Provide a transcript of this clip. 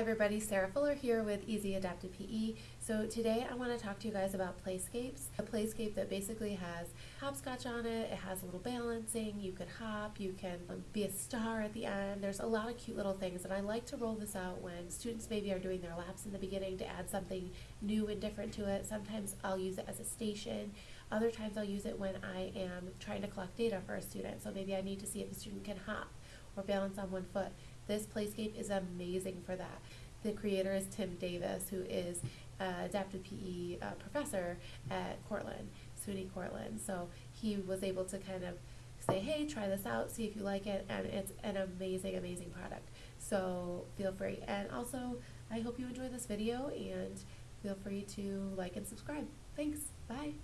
everybody, Sarah Fuller here with Easy Adapted PE. So today I want to talk to you guys about playscapes. A playscape that basically has hopscotch on it, it has a little balancing, you can hop, you can um, be a star at the end. There's a lot of cute little things and I like to roll this out when students maybe are doing their laps in the beginning to add something new and different to it. Sometimes I'll use it as a station. Other times I'll use it when I am trying to collect data for a student. So maybe I need to see if a student can hop or balance on one foot. This playscape is amazing for that. The creator is Tim Davis, who is an adapted PE uh, professor at Cortland, SUNY Cortland. So he was able to kind of say, hey, try this out, see if you like it, and it's an amazing, amazing product. So feel free. And also, I hope you enjoy this video and feel free to like and subscribe. Thanks. Bye.